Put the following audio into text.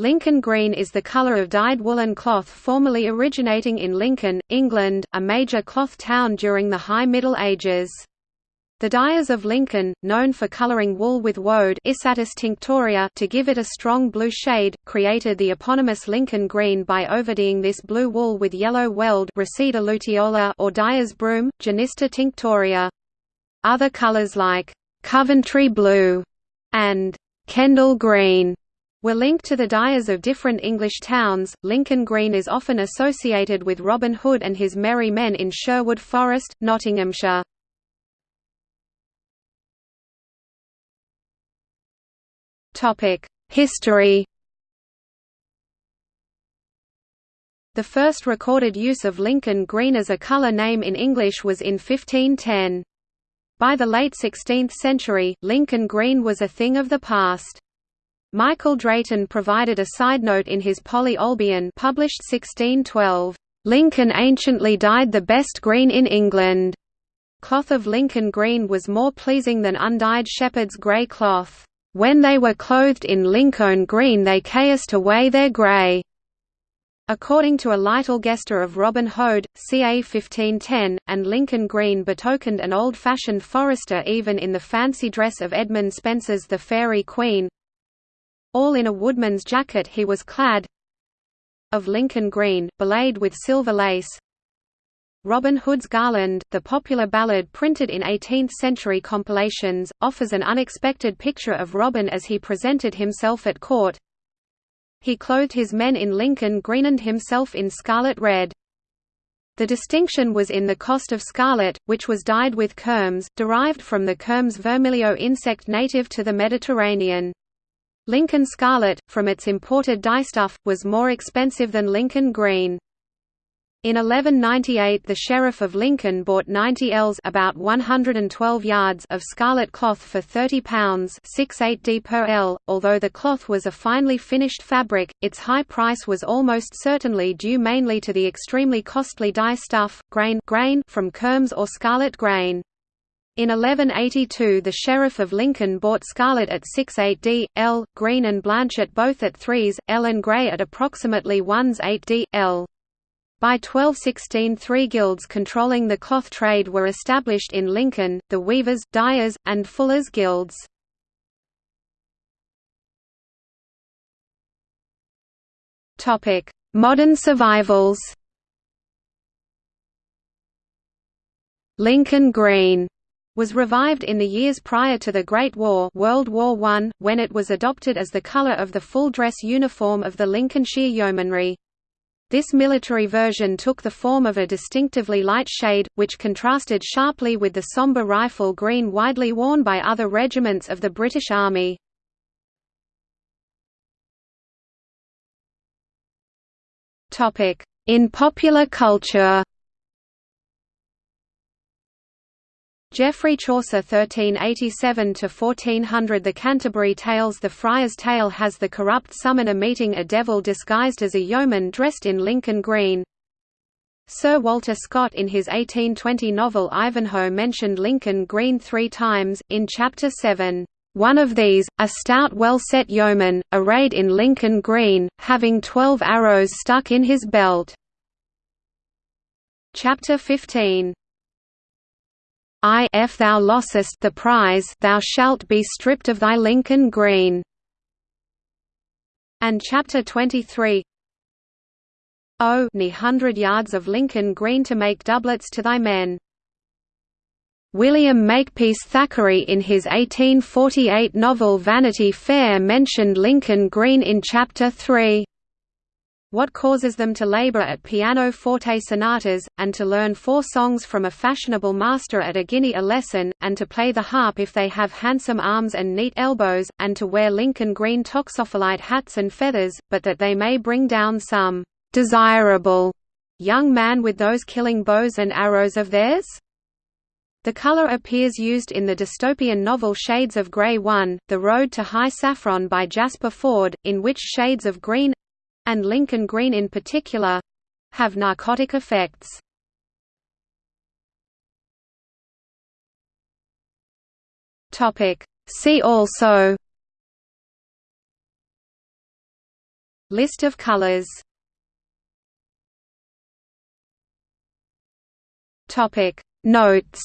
Lincoln green is the color of dyed woolen cloth formerly originating in Lincoln, England, a major cloth town during the High Middle Ages. The dyers of Lincoln, known for coloring wool with woad tinctoria to give it a strong blue shade, created the eponymous Lincoln green by overdying this blue wool with yellow weld or dyer's broom, Genista tinctoria. Other colors like Coventry blue and «Kendal green were linked to the dyers of different English towns. Lincoln Green is often associated with Robin Hood and his merry men in Sherwood Forest, Nottinghamshire. History The first recorded use of Lincoln green as a colour name in English was in 1510. By the late 16th century, Lincoln green was a thing of the past. Michael Drayton provided a side note in his Poly-Olbion published 1612, "...Lincoln anciently dyed the best green in England." Cloth of Lincoln green was more pleasing than undyed shepherd's grey cloth. When they were clothed in Lincoln green they cast away their grey." According to a Lytell Geste of Robin Hood, ca 1510, and Lincoln green betokened an old-fashioned forester even in the fancy dress of Edmund Spenser's The Faerie Queene. All in a woodman's jacket he was clad of Lincoln green, belayed with silver lace, Robin Hood's Garland, the popular ballad printed in 18th-century compilations, offers an unexpected picture of Robin as he presented himself at court. He clothed his men in Lincoln green and himself in scarlet red. The distinction was in the cost of scarlet, which was dyed with kermes, derived from the kermes vermilio insect native to the Mediterranean. Lincoln scarlet, from its imported dyestuff, was more expensive than Lincoln green. In 1198 the Sheriff of Lincoln bought 90 ells about 112 yards of scarlet cloth for £30 d per ell. Although the cloth was a finely finished fabric, its high price was almost certainly due mainly to the extremely costly dye stuff, grain, grain from kermes or scarlet grain. In 1182 the Sheriff of Lincoln bought scarlet at 6/8d l, green and blanchet both at 3s, L and grey at approximately 1s 8 d, L. By 1216 three guilds controlling the cloth trade were established in Lincoln, the Weavers, Dyers, and Fullers Guilds. Modern survivals Lincoln Green was revived in the years prior to the Great War World War I, when it was adopted as the colour of the full dress uniform of the Lincolnshire Yeomanry. This military version took the form of a distinctively light shade, which contrasted sharply with the sombre rifle green widely worn by other regiments of the British Army. In popular culture Geoffrey Chaucer 1387–1400 The Canterbury Tales The Friar's Tale has the corrupt summoner meeting a devil disguised as a yeoman dressed in Lincoln green. Sir Walter Scott in his 1820 novel Ivanhoe mentioned Lincoln green three times, in Chapter 7. One of these, a stout well-set yeoman, arrayed in Lincoln green, having twelve arrows stuck in his belt. Chapter 15 I if thou lossest the prize thou shalt be stripped of thy Lincoln green. And chapter 23 O ne hundred yards of Lincoln green to make doublets to thy men. William Makepeace Thackeray in his 1848 novel Vanity Fair mentioned Lincoln green in chapter 3 what causes them to labor at piano-forte sonatas, and to learn four songs from a fashionable master at a guinea a lesson, and to play the harp if they have handsome arms and neat elbows, and to wear Lincoln green toxophilite hats and feathers, but that they may bring down some desirable young man with those killing bows and arrows of theirs? The color appears used in the dystopian novel Shades of Grey 1, The Road to High Saffron by Jasper Fforde, in which shades of green, and Lincoln green in particular have narcotic effects. See also List of colors Notes